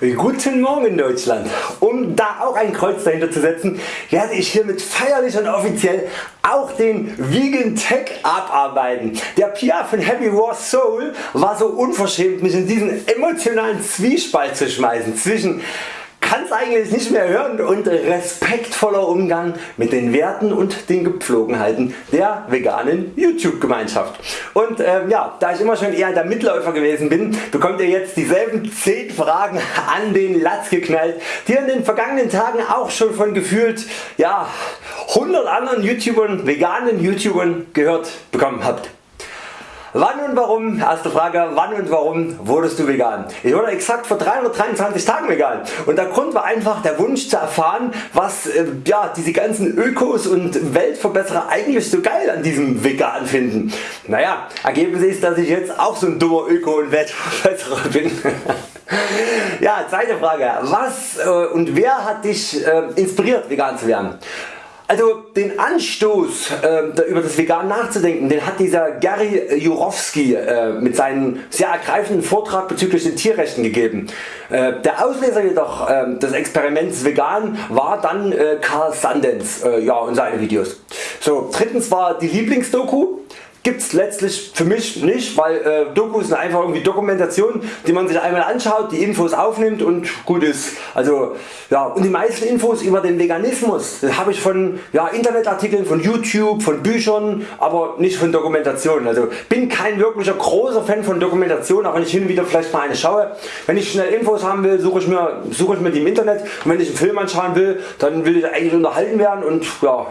Guten Morgen Deutschland! Um da auch ein Kreuz dahinter zu setzen, werde ich hiermit feierlich und offiziell auch den Vegan Tech abarbeiten. Der Pia von Happy War Soul war so unverschämt mich in diesen emotionalen Zwiespalt zu schmeißen zwischen kann es eigentlich nicht mehr hören und respektvoller Umgang mit den Werten und den Gepflogenheiten der veganen YouTube Gemeinschaft. Und ähm, ja, da ich immer schon eher der Mitläufer gewesen bin, bekommt ihr jetzt dieselben 10 Fragen an den Latz geknallt, die in den vergangenen Tagen auch schon von gefühlt ja, 100 anderen YouTubern, veganen YouTubern gehört bekommen habt. Wann und warum, erste Frage, wann und warum wurdest du vegan? Ich wurde exakt vor 323 Tagen vegan und der Grund war einfach der Wunsch zu erfahren was äh, ja, diese ganzen Ökos und Weltverbesserer eigentlich so geil an diesem Vegan finden. Naja, Ergebnis ist dass ich jetzt auch so ein dummer Öko und Weltverbesserer bin. ja, zweite Frage, was äh, und wer hat dich äh, inspiriert vegan zu werden? Also den Anstoß äh, über das Vegan nachzudenken, den hat dieser Gary Jurowski äh, mit seinem sehr ergreifenden Vortrag bezüglich den Tierrechten gegeben. Äh, der Auslöser jedoch ähm, des Experiments Vegan war dann äh, Carl Sandens äh, ja, und seine Videos. So, drittens war die Lieblingsdoku Gibt's letztlich für mich nicht, weil äh, Dokus sind einfach irgendwie Dokumentationen, die man sich einmal anschaut, die Infos aufnimmt und gut ist. Also ja und die meisten Infos über den Veganismus habe ich von ja, Internetartikeln, von YouTube, von Büchern, aber nicht von Dokumentationen. Also bin kein wirklicher großer Fan von Dokumentationen, auch wenn ich hin und wieder vielleicht mal eine schaue. Wenn ich schnell Infos haben will, suche ich mir, suche ich mir die im Internet und wenn ich einen Film anschauen will, dann will ich eigentlich unterhalten werden und ja,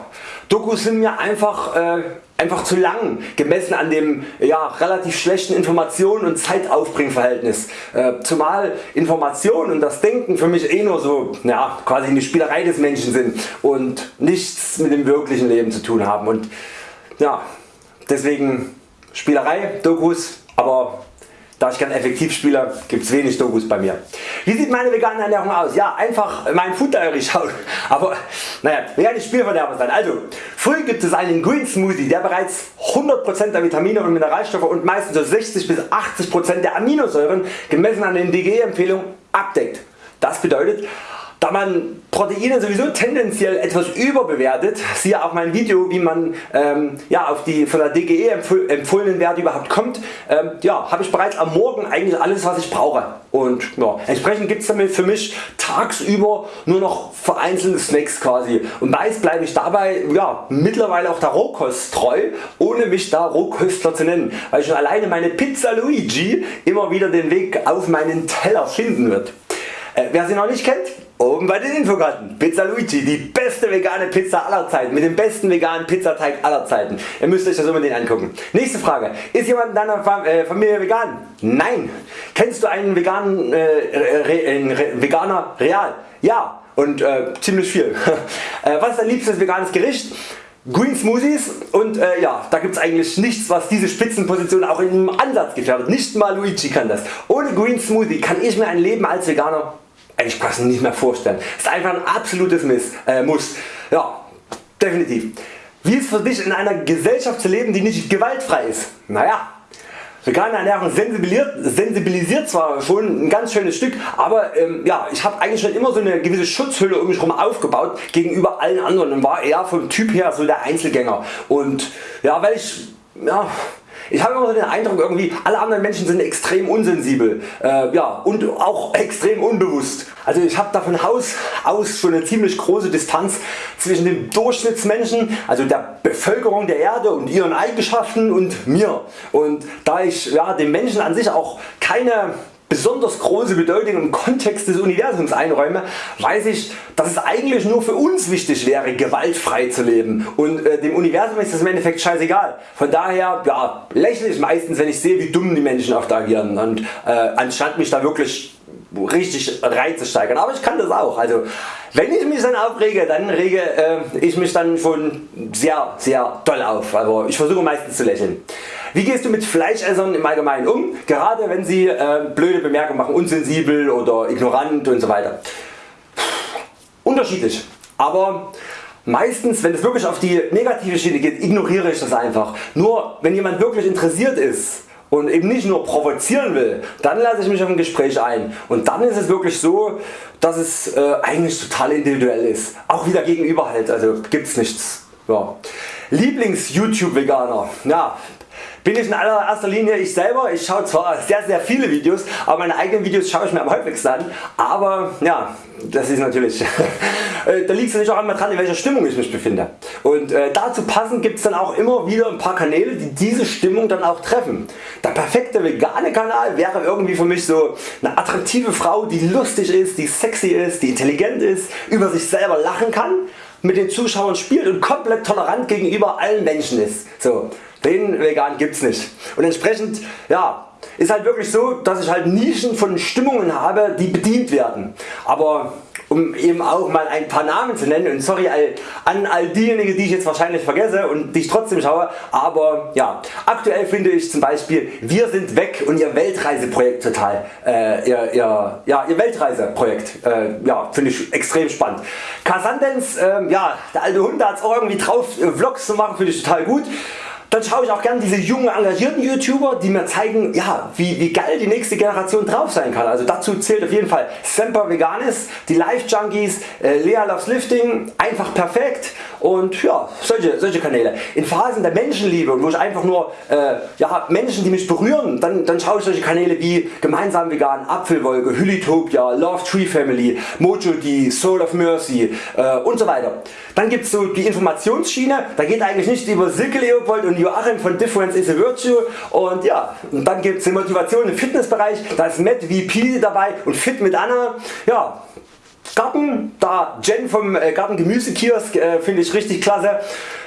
Dokus sind mir einfach äh, einfach zu lang gemessen an dem ja, relativ schlechten Informationen und Zeitaufbringverhältnis. Äh, zumal Information und das Denken für mich eh nur so ja, quasi eine Spielerei des Menschen sind und nichts mit dem wirklichen Leben zu tun haben. Und ja, deswegen Spielerei, Dokus, aber da ich kein effektiv spiele, gibt es wenig Dokus bei mir. Wie sieht meine vegane Ernährung aus? Ja, einfach mein Food Diary schauen. Aber naja, vegane Spielverderber sein. Also, früh gibt es einen Green Smoothie, der bereits 100% der Vitamine und Mineralstoffe und meistens so 60 bis 80% der Aminosäuren gemessen an den DGE Empfehlungen abdeckt. Das bedeutet da man Proteine sowieso tendenziell etwas überbewertet, siehe auch mein Video wie man ähm, ja, auf die von der DGE empfohlenen Werte überhaupt kommt, ähm, ja, habe ich bereits am Morgen eigentlich alles was ich brauche und ja, entsprechend gibt es damit für mich tagsüber nur noch vereinzelte Snacks quasi und meist bleibe ich dabei ja, mittlerweile auch der Rohkost treu ohne mich da Rohköstler zu nennen, weil schon alleine meine Pizza Luigi immer wieder den Weg auf meinen Teller finden wird. Äh, wer sie noch nicht kennt, Oben bei den Infokarten Pizza Luigi, die beste vegane Pizza aller Zeiten mit dem besten veganen Pizzateig aller Zeiten. Ihr müsst euch das unbedingt angucken. Nächste Frage. Ist jemand in deiner äh, Familie vegan? Nein. Kennst du einen veganen, äh, Re Re Veganer real? Ja und äh, ziemlich viel. Äh, was ist dein liebstes veganes Gericht? Green Smoothies und äh, ja, da gibt es eigentlich nichts was diese Spitzenposition auch im Ansatz gefährdet. Nicht mal Luigi kann das. Ohne Green Smoothie kann ich mir ein Leben als Veganer eigentlich fast nicht mehr vorstellen. Ist einfach ein absolutes Miss, äh, Muss. Ja, definitiv. Wie ist für dich in einer Gesellschaft zu leben die nicht gewaltfrei ist? Naja, Vegane Ernährung sensibilisiert, sensibilisiert zwar schon ein ganz schönes Stück, aber ähm, ja, ich habe eigentlich schon immer so eine gewisse Schutzhülle um mich herum aufgebaut gegenüber allen anderen und war eher vom Typ her so der Einzelgänger. Und ja, weil ich ja, ich habe immer so den Eindruck irgendwie alle anderen Menschen sind extrem unsensibel äh, ja, und auch extrem unbewusst. Also ich habe da von Haus aus schon eine ziemlich große Distanz zwischen dem Durchschnittsmenschen, also der Bevölkerung der Erde und ihren Eigenschaften und mir. Und da ich ja, dem Menschen an sich auch keine besonders große Bedeutung im Kontext des Universums einräume, weiß ich dass es eigentlich nur für uns wichtig wäre gewaltfrei zu leben und äh, dem Universum ist das im Endeffekt scheißegal. Von daher ja, lächle ich meistens wenn ich sehe wie dumm die Menschen oft agieren und äh, anstatt mich da wirklich richtig reinzusteigern. Aber ich kann das auch. Also wenn ich mich dann aufrege, dann rege äh, ich mich dann schon sehr sehr doll auf. Aber ich versuche meistens zu lächeln. Wie gehst du mit Fleischessern im Allgemeinen um, gerade wenn sie äh, blöde Bemerkungen machen, unsensibel oder ignorant und so weiter? Unterschiedlich, aber meistens wenn es wirklich auf die negative Schiene geht, ignoriere ich das einfach. Nur wenn jemand wirklich interessiert ist und eben nicht nur provozieren will, dann lasse ich mich auf ein Gespräch ein und dann ist es wirklich so, dass es äh, eigentlich total individuell ist. Auch wieder gegenüber halt, also gibt's nichts. Ja. Lieblings YouTube Veganer. Ja, bin ich in allererster Linie ich selber. Ich schaue zwar sehr sehr viele Videos, aber meine eigenen Videos schaue ich mir am häufigsten an. Aber ja, das ist natürlich, äh, da liegt es natürlich auch einmal dran in welcher Stimmung ich mich befinde. Und äh, dazu passend gibt es dann auch immer wieder ein paar Kanäle die diese Stimmung dann auch treffen. Der perfekte vegane Kanal wäre irgendwie für mich so eine attraktive Frau die lustig ist, die sexy ist, die intelligent ist, über sich selber lachen kann, mit den Zuschauern spielt und komplett tolerant gegenüber allen Menschen ist. So, den vegan gibt's nicht. Und entsprechend ja, ist halt wirklich so, dass ich halt Nischen von Stimmungen habe, die bedient werden. Aber um eben auch mal ein paar Namen zu nennen und sorry an all diejenigen die ich jetzt wahrscheinlich vergesse und die ich trotzdem schaue, aber ja, aktuell finde ich zum Beispiel Wir sind weg und ihr Weltreiseprojekt total, äh, ihr, ihr, ja, ihr Weltreiseprojekt, äh, ja, finde ich extrem spannend. Cassandens, äh, ja, der alte Hund hat es auch irgendwie drauf Vlogs zu machen, finde ich total gut. Dann schaue ich auch gerne diese jungen engagierten YouTuber die mir zeigen ja, wie, wie geil die nächste Generation drauf sein kann. Also dazu zählt auf jeden Fall Semper Veganis, die Life Junkies, äh, Lea Loves Lifting, einfach perfekt und ja, solche, solche Kanäle. In Phasen der Menschenliebe wo ich einfach nur äh, ja, Menschen die mich berühren, dann, dann schaue ich solche Kanäle wie Gemeinsam Vegan, Apfelwolke, Hylitopia, Love Tree Family, Mojo D, Soul of Mercy äh, und so weiter. Dann gibt es so die Informationsschiene, da geht eigentlich nicht über Silke Leopold und Joachim von Difference is a Virtue und ja, und dann gibt es die Motivation im Fitnessbereich, da ist Matt VP dabei und Fit mit Anna. Ja, Garten, da Jen vom äh, Garten Gemüsekiosk äh, finde ich richtig klasse.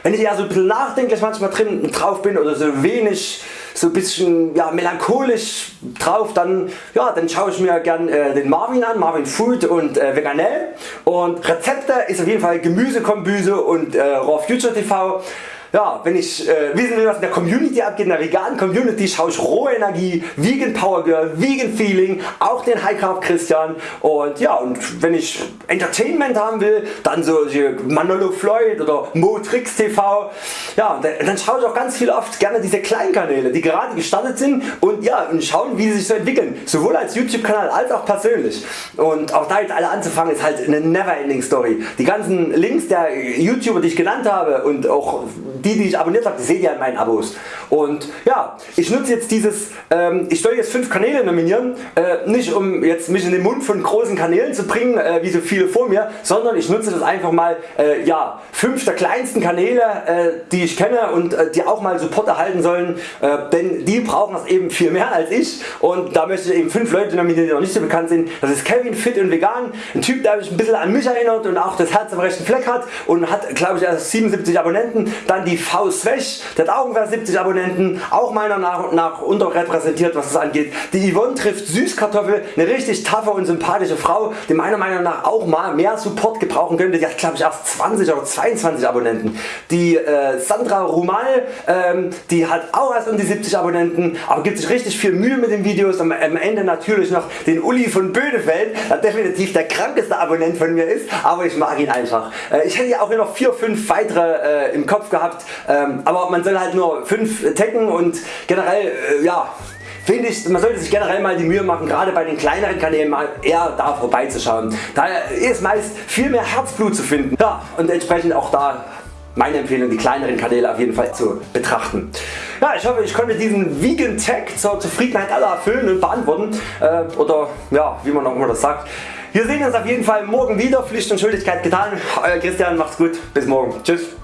Wenn ich eher so ein bisschen nachdenklich manchmal drin drauf bin oder so wenig so ein bisschen ja, melancholisch drauf, dann, ja, dann schaue ich mir gern äh, den Marvin an, Marvin Food und äh, Veganell und Rezepte ist auf jeden Fall Gemüsekombüse und äh, Raw Future TV ja, wenn ich äh, wissen will was in der Community abgeht, in der veganen Community schaue ich rohe Energie, Vegan Power Girl, Vegan Feeling, auch den High Carb Christian. Und ja und wenn ich Entertainment haben will, dann so Manolo Floyd oder Motrix TV, ja dann schaue ich auch ganz viel oft gerne diese kleinen Kanäle die gerade gestartet sind und ja und schauen wie sie sich so entwickeln, sowohl als YouTube Kanal als auch persönlich. Und auch da jetzt alle anzufangen ist halt eine never ending Story. Die ganzen Links der YouTuber die ich genannt habe und auch die die ich abonniert habe, seht ihr in meinen Abos. Und ja, ich nutze jetzt dieses, ähm, ich soll jetzt 5 Kanäle nominieren, äh, nicht um jetzt mich in den Mund von großen Kanälen zu bringen, äh, wie so viele vor mir, sondern ich nutze das einfach mal, äh, ja, 5 der kleinsten Kanäle, äh, die ich kenne und äh, die auch mal Support erhalten sollen, äh, denn die brauchen das eben viel mehr als ich und da möchte ich eben 5 Leute nominieren, die noch nicht so bekannt sind. Das ist Kevin Fit und Vegan, ein Typ der mich ein bisschen an mich erinnert und auch das Herz am rechten Fleck hat und hat glaube ich erst 77 Abonnenten. Dann die V Svech, der hat auch ungefähr 70 Abonnenten, auch meiner nach, nach unterrepräsentiert was das angeht. Die Yvonne trifft Süßkartoffel, eine richtig taffe und sympathische Frau, die meiner Meinung nach auch mal mehr Support gebrauchen könnte. Die hat glaube ich erst 20 oder 22 Abonnenten. Die äh, Sandra Rumal, ähm, die hat auch erst um die 70 Abonnenten, aber gibt sich richtig viel Mühe mit den Videos. Am, am Ende natürlich noch den Uli von Bödefeld, der definitiv der krankeste Abonnent von mir ist, aber ich mag ihn einfach. Äh, ich hätte ja auch noch 4-5 weitere äh, im Kopf gehabt, ähm, aber man soll halt nur 5 taggen und generell äh, ja, finde ich, man sollte sich generell mal die Mühe machen, gerade bei den kleineren Kanälen mal eher da vorbeizuschauen. Da ist meist viel mehr Herzblut zu finden ja, und entsprechend auch da meine Empfehlung die kleineren Kanäle auf jeden Fall zu betrachten. Ja, ich hoffe ich konnte diesen Vegan Tag zur Zufriedenheit aller erfüllen und beantworten äh, oder ja, wie man auch immer das sagt. Wir sehen uns auf jeden Fall morgen wieder, Pflicht und Schuldigkeit getan. Euer Christian, macht's gut, bis morgen. Tschüss.